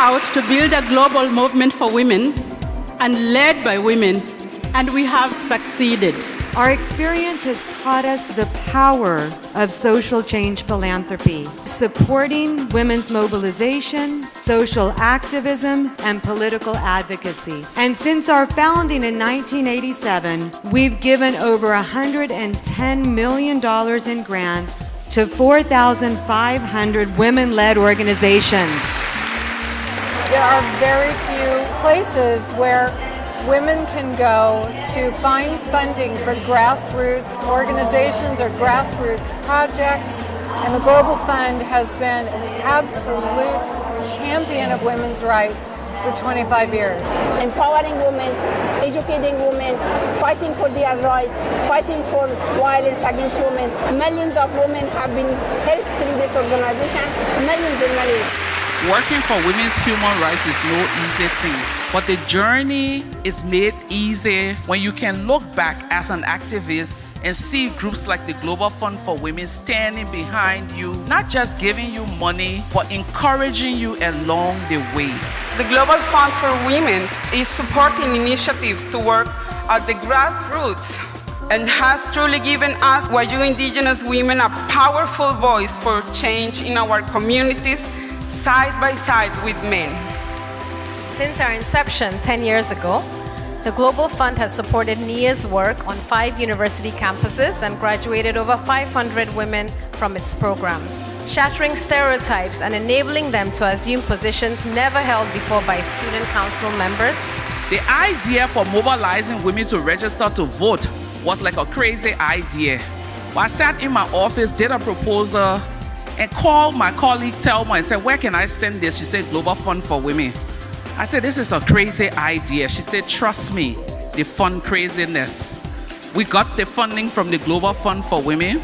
out to build a global movement for women and led by women, and we have succeeded. Our experience has taught us the power of social change philanthropy, supporting women's mobilization, social activism, and political advocacy. And since our founding in 1987, we've given over $110 million in grants to 4,500 women-led organizations. There are very few places where women can go to find funding for grassroots organizations or grassroots projects. And the Global Fund has been an absolute champion of women's rights for 25 years. Empowering women, educating women, fighting for their rights, fighting for violence against women. Millions of women have been helped through this organization, millions and millions. Working for women's human rights is no easy thing, but the journey is made easy when you can look back as an activist and see groups like the Global Fund for Women standing behind you, not just giving you money, but encouraging you along the way. The Global Fund for Women is supporting initiatives to work at the grassroots and has truly given us Wayuu Indigenous women a powerful voice for change in our communities side by side with men. Since our inception 10 years ago, the Global Fund has supported NIA's work on five university campuses and graduated over 500 women from its programs, shattering stereotypes and enabling them to assume positions never held before by student council members. The idea for mobilizing women to register to vote was like a crazy idea. I sat in my office, did a proposal, and called my colleague Thelma and said, Where can I send this? She said, Global Fund for Women. I said, This is a crazy idea. She said, Trust me, the fund craziness. We got the funding from the Global Fund for Women,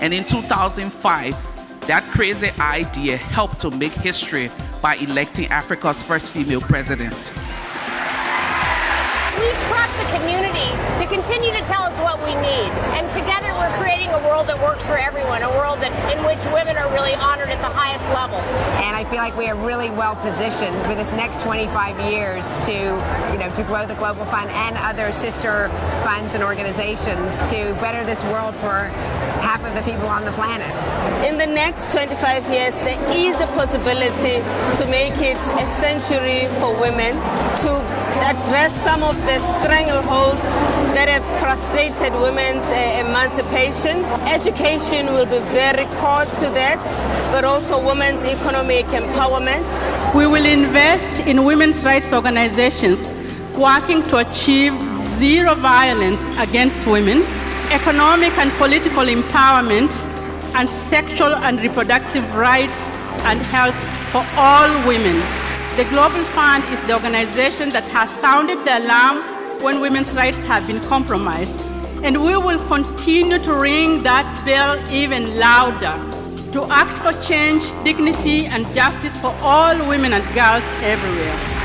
and in 2005, that crazy idea helped to make history by electing Africa's first female president. The community to continue to tell us what we need, and together we're creating a world that works for everyone, a world that, in which women are really honored at the highest level. And I feel like we are really well positioned for this next 25 years to, you know, to grow the Global Fund and other sister funds and organizations to better this world for half of the people on the planet. In the next 25 years, there is a possibility to make it a century for women to address some of the strangleholds that have frustrated women's uh, emancipation. Education will be very core to that, but also women's economic empowerment. We will invest in women's rights organizations working to achieve zero violence against women, economic and political empowerment, and sexual and reproductive rights and health for all women. The Global Fund is the organization that has sounded the alarm when women's rights have been compromised. And we will continue to ring that bell even louder to act for change, dignity, and justice for all women and girls everywhere.